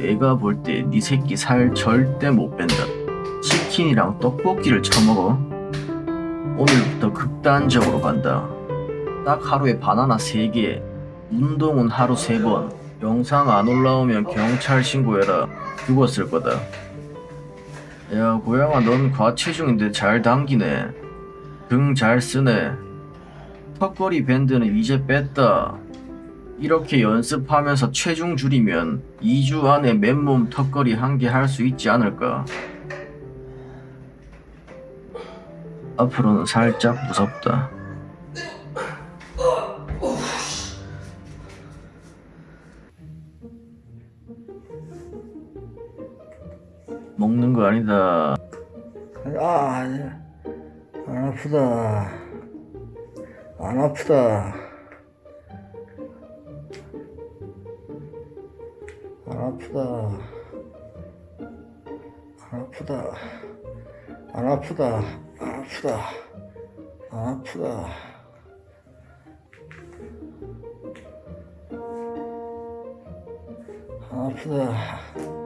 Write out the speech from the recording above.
내가 볼 때 네 새끼 살 절대 못 뺀다. 치킨이랑 떡볶이를 처먹어. 오늘부터 극단적으로 간다. 딱 하루에 바나나 3개, 운동은 하루 3번, 영상 안 올라오면 경찰 신고해라. 죽었을 거다. 야, 고양아, 넌 과체중인데 잘 당기네. 등 잘 쓰네. 턱걸이 밴드는 이제 뺐다. 이렇게 연습하면서 체중 줄이면 2주 안에 맨몸 턱걸이 한 개 할 수 있지 않을까? 앞으로는 살짝 무섭다. 먹는 거 아니다. 아. 안 아프다. 안 아프다. 안 아프다. 안 아프다. 안 아프다. 안 아프다. 안 아프다. 안 아프다.